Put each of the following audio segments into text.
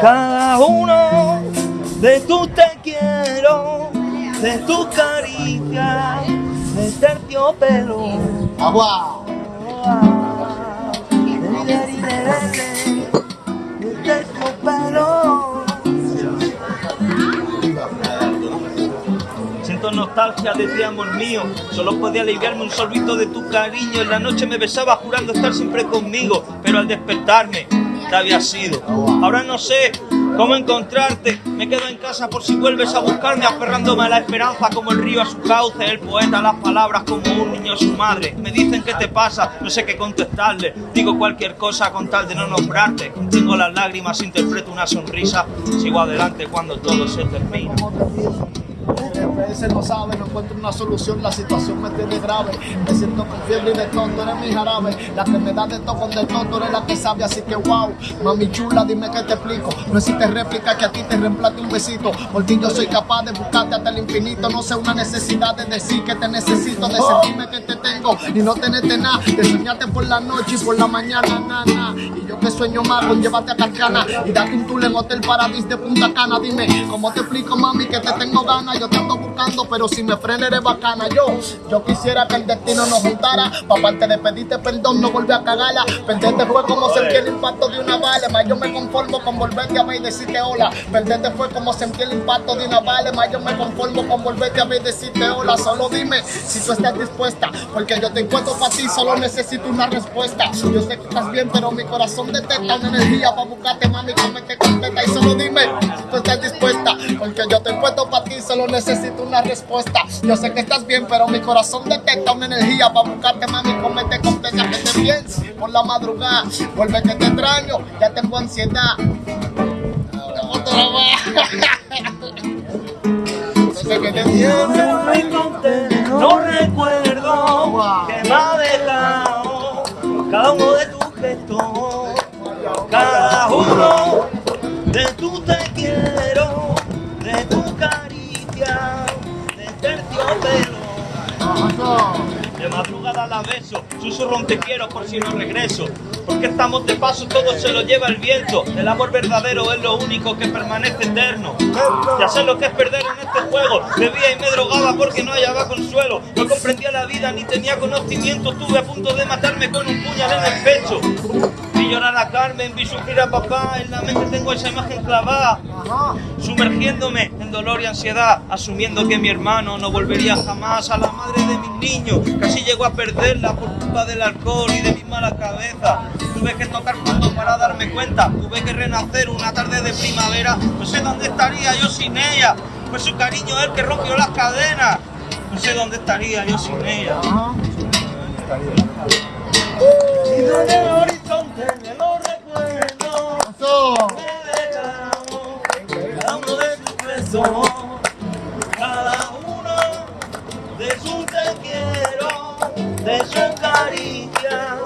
Cada uno de tus te quiero, de tus caricias, de terciopelo. Agua. Siento nostalgia de ti, amor mío. Solo podía aliviarme un sorbito de tu cariño. En la noche me besaba jurando estar siempre conmigo. Pero al despertarme, había sido. Ahora no sé cómo encontrarte. Me quedo en casa por si vuelves a buscarme, aferrándome a la esperanza como el río a su cauce. El poeta a las palabras como un niño a su madre. Me dicen qué te pasa, no sé qué contestarle. Digo cualquier cosa con tal de no nombrarte. Tengo las lágrimas, interpreto una sonrisa. Sigo adelante cuando todo se termina. A veces no sabe, no encuentro una solución, la situación me tiene grave. Me siento con fiebre y de todo, tú eres mi jarabe. La que me da de todo con de todo, tú eres la que sabe, así que wow. Mami chula, dime que te explico. No existe réplica que a ti te reemplace un besito. Porque yo soy capaz de buscarte hasta el infinito. No sé una necesidad de decir que te necesito, de sentirme que te tengo y no tenerte nada. De soñarte por la noche y por la mañana, nana. Y yo que sueño más con llévate a Carcana y date un tour en Hotel Paradis de Punta Cana. Dime, ¿cómo te explico, mami, que te tengo ganas? Yo te ando buscando, pero si me frena eres bacana. Yo, yo quisiera que el destino nos juntara. Pa' parte de pedirte perdón, no volver a cagarla. Perderte fue como sentir el impacto de una bala. Más yo me conformo con volverte a ver y decirte hola. Perderte fue como sentir el impacto de una bala. Más yo me conformo con volverte a ver y decirte hola. Solo dime si tú estás dispuesta. Porque yo te encuentro para ti, solo necesito una respuesta. Yo sé que estás bien, pero mi corazón detecta una energía para buscarte, mami, que me te completa. Y solo dime si tú estás dispuesta. Porque yo te encuentro para ti, solo necesito una respuesta. Yo sé que estás bien, pero mi corazón detecta una energía para buscarte, mami, comete contenta que te pienses por la madrugada. Vuelve que te extraño, ya tengo ansiedad. No recuerdo que me ha dejado cada uno de tus gestos, cada uno de tu te quiero, De madrugada la beso, susurro te quiero por si no regreso. Porque estamos de paso, todo se lo lleva el viento. El amor verdadero es lo único que permanece eterno. Ya sé lo que es perder en este juego. Bebía y me drogaba porque no hallaba consuelo. No comprendía la vida ni tenía conocimiento. Estuve a punto de matarme con un puñal en el pecho. Vi llorar a Carmen, vi sufrir a papá. En la mente tengo esa imagen clavada. Sumergiéndome en dolor y ansiedad. Asumiendo que mi hermano no volvería jamás a la madre de mis niños. Casi llegó a perderla por culpa del alcohol y de mi mala cabeza. Tuve que tocar fondo para darme cuenta. Tuve que renacer una tarde de primavera. No sé dónde estaría yo sin ella. Fue su cariño el que rompió las cadenas. No sé dónde estaría yo sin ella. Horizonte me lo recuerdo. Me uno de tus besos. Cada uno de sus te quiero, de su caricia,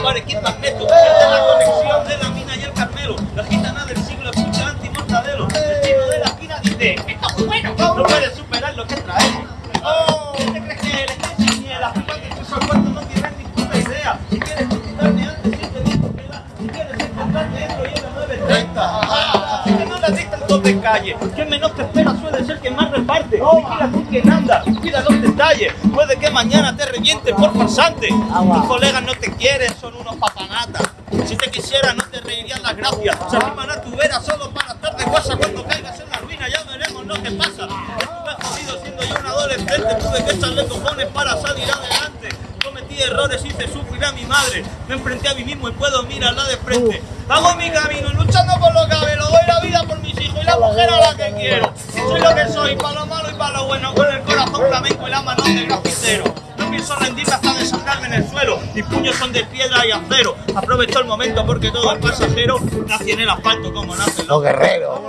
Kid Magneto. De la conexión de la mina y el Carmelo. La gitana del siglo escucha anti-mortadelo. El chino de la esquina dice, esto es muy bueno. No puedes superar lo que traemos. Oh, ¿qué te crees que eres? Ni el africano que puso al cuarto no tienes ni puta idea. Si quieres conquistarme antes, siete discos que da. Si quieres encontrarme dentro, lleva 930. Así que no le des tanto de calle. Quien menos te espera suele ser quien más reparte. Vigila con quien anda, cuida los detalles. Puede que mañana te revienten por farsante. Tus colegas no te quieren, son unos papanatas. Si te quisiera no te reirían las gracias. Se arriman a tu vera solo para estar de guasa cuando caigas en la ruina. Ya veremos lo que pasa. Estuve jodido siendo yo un adolescente. Tuve que echarle cojones para salir adelante. Cometí errores, hice sufrir a mi madre. Me enfrenté a mí mismo y puedo mirarla de frente. Hago mi camino, luchando por lo que hablo. Doy la vida por mis hijos y la mujer a la que quiero. Soy lo que soy, para lo malo y para lo bueno. Con el corazón flamenco el suelo. Mis puños son de piedra y acero. Aprovecho el momento porque todo es pasajero. Nací en el asfalto como nacen los guerreros.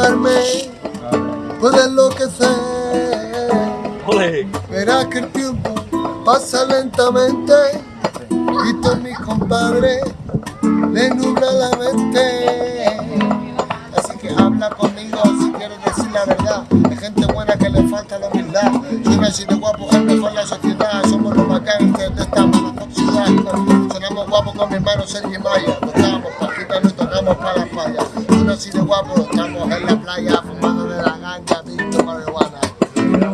Verás llamarme, puedes enloquecer. Verás que el tiempo pasa lentamente y todos mis compadres le nubla la mente. Así que habla conmigo si quieres decir la verdad. Hay gente buena que le falta la humildad. Suena así de guapo, es mejor la sociedad. Somos los bacanes de esta mala ciudad. Sonamos guapos con mi hermano Sergio Maya. Tocamos pajitas, nos tocamos para la falla. Suena así de guapo, en la playa fumando de la ganja, visto marihuana.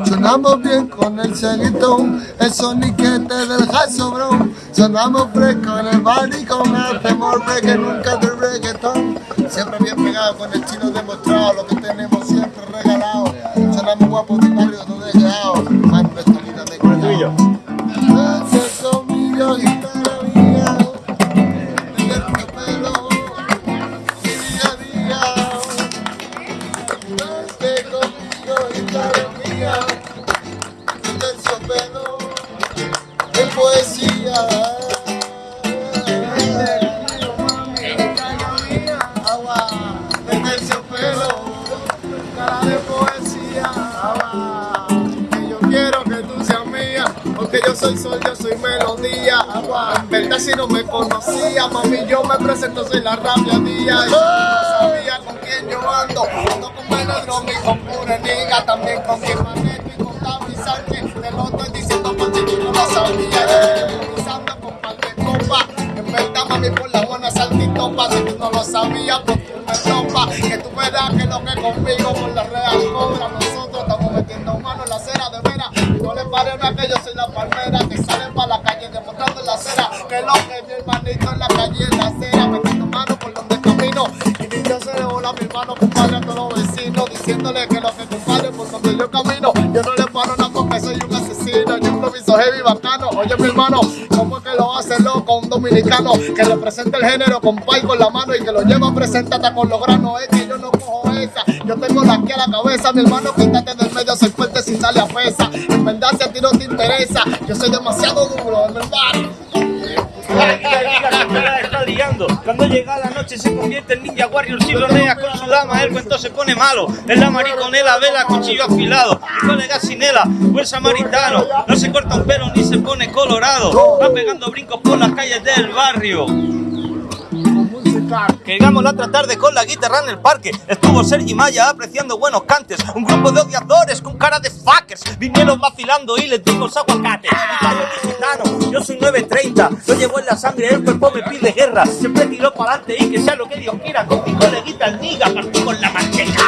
Sonamos bien con el ceguitón, el soniquete del bro. Sonamos fresco en el bar y con el temor que nunca del reggaetón. Siempre bien pegado con el chino demostrado, lo que tenemos siempre regalado. Sonamos guapos del soy sol, yo soy melodía. En verdad si no me conocía, mami, yo me presento, soy la rabia día. Y yo no sabía con quién yo ando, ando con Melodromi, con Pureniga, también con mi Maneto y con David Sánchez. Te lo estoy diciendo por si tú no lo sabías. Yo con par de copas. En verdad, mami, por la buena saltitopa. Si tú no lo sabías, pues tú me topas. Que tú verás que lo que conmigo por la real que yo soy la palmera que sale para la calle demostrando la acera. Que lo que mi hermanito en la calle en la acera. Metiendo mano por donde camino. Y ni yo se le bola a mi hermano, compadre, a todos los vecinos. Diciéndole que lo que compadre por donde yo camino. Yo no le paro nada porque soy un asesino. Yo improviso heavy bacano. Oye, mi hermano, ¿cómo es que lo hace loco un dominicano que representa el género con pay con la mano y que lo lleva presente hasta con los granos? Es Yo tengo la aquí a la cabeza, mi hermano, quítate del medio, soy fuerte si sale a pesa. En verdad, si a ti no te interesa, yo soy demasiado duro, en verdad. Que está liando. Cuando llega la noche se convierte en ninja warrior sironea con su dama, el cuento se pone malo. Es la mariconela, vela, cuchillo afilado. Y colega sinela, buen samaritano. No se corta un pelo ni se pone colorado. Va pegando brincos por las calles del barrio. Que llegamos la otra tarde con la guitarra en el parque. Estuvo Sergi Maya apreciando buenos cantes. Un grupo de odiadores con cara de fuckers. Vinieron vacilando y les dimos aguacate. Y cayó mi gitano, yo soy 930. Lo llevo en la sangre, el cuerpo me pide guerra. Siempre tiró para adelante y que sea lo que Dios quiera. Con mi coleguita el niga, partí con la manteca.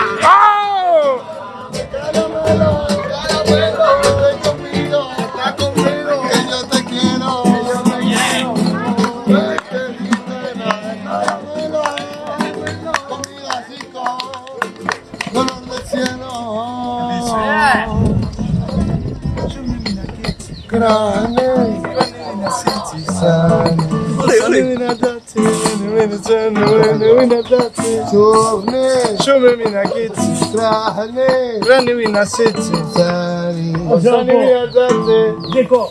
Sitsi, sari. sani mina date. Yo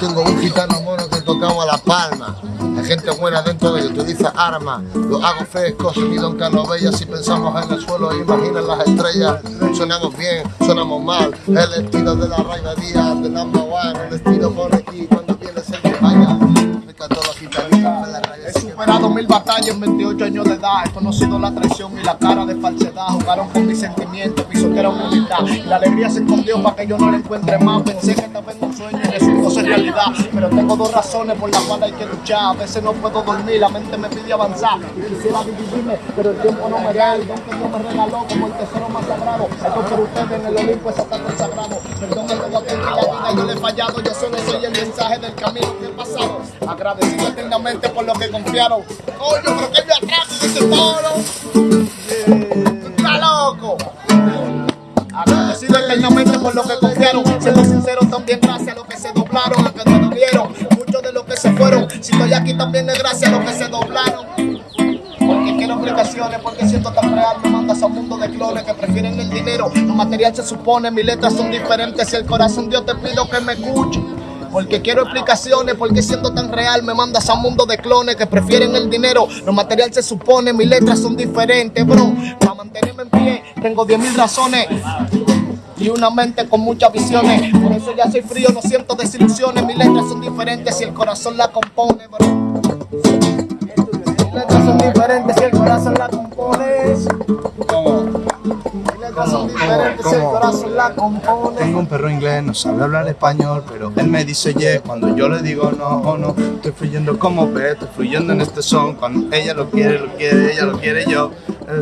tengo un gitano mono que tocamos la palma. Hay gente buena dentro de ellos, utiliza armas. Lo hago fresco, sonido en Canovella. Si pensamos en el suelo, imaginen las estrellas. Sonamos bien, sonamos mal. El estilo de la Raiva Díaz, de number one. El estilo por aquí batallas en 28 años de edad. He conocido la traición y la cara de falsedad. Jugaron con mis sentimientos, pisotearon mi. Y la alegría se escondió para que yo no la encuentre más. Pensé que estaba en un sueño y resultó ser realidad. Pero tengo dos razones por las cuales hay que luchar. A veces no puedo dormir, la mente me pide avanzar. Quisiera dividirme, pero el tiempo no me da. El don que Dios me regaló como el tesoro más sagrado. Esto por ustedes en el Olimpo es hasta. Yo le he fallado. Yo solo soy el mensaje del camino que pasado. Agradecido eternamente por lo que confiaron. Coño, pero que me atraso ese toro. ¡Está loco! Agradecido eternamente por lo que confiaron. Siendo sincero, también gracias a los que se doblaron, a que no vieron. Muchos de los que se fueron. Si estoy aquí también es gracias a los que se doblaron. Porque quiero explicaciones, porque siento tan real. Clones que prefieren el dinero. Lo material se supone, mis letras son diferentes. Si el corazón Dios te pido que me escuche. Porque quiero explicaciones, porque siendo tan real me mandas a un mundo de clones que prefieren el dinero. Lo material se supone, mis letras son diferentes, bro. Para mantenerme en pie, tengo 10 mil razones. Y una mente con muchas visiones. Por eso ya soy frío, no siento desilusiones. Mis letras son diferentes si el corazón la compone, bro. Mis letras son diferentes si el corazón la compone. Tengo un perro inglés, no sabe hablar español, pero él me dice yeah cuando yo le digo no o no. Estoy fluyendo como pez, estoy fluyendo en este son. Cuando ella lo quiere, lo quiere, ella lo quiere yo.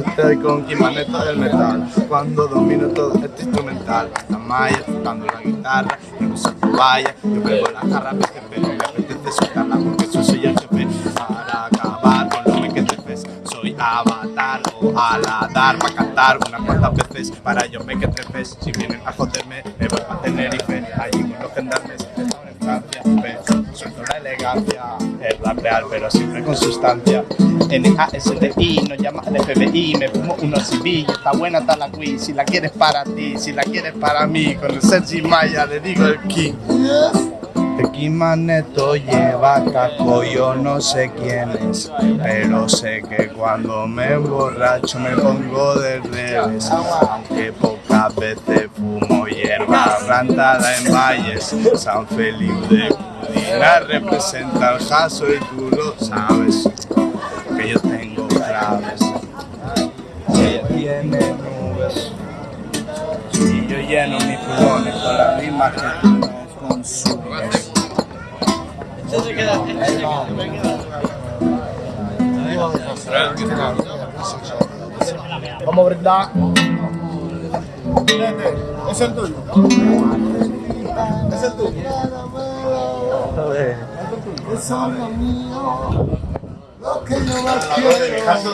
Estoy con Kimaneta del metal. Cuando domino todo este instrumental, la malla, tocando la guitarra, yo no sé vaya. Yo pego la jarra, pero me apetece soltarla porque yo soy el jefe. Para acabar con lo que te ves, soy avatar o aladar para cantar unas cuantas veces para yo me que trepes si vienen a joderme me voy a Tenerife allí con los gendarmes están en la elegancia real pero siempre con sustancia. N-A-S-T-I nos llama al FBI me fumo unos civil está buena está la Wii si la quieres para ti si la quieres para mí con el Sergi Maya le digo el king Tequimaneto lleva caco, yo no sé quién es, pero sé que cuando me emborracho me pongo de revés, aunque pocas veces fumo hierba plantada en valles, San Felipe de Cudina representa el jaso y tú lo sabes, que yo tengo claves, ella tiene nubes, y yo lleno mis pulmones con la misma que tú no Vamos a brindar. Es el tuyo. Es el tuyo. Eso es lo mío. Lo que yo más quiero.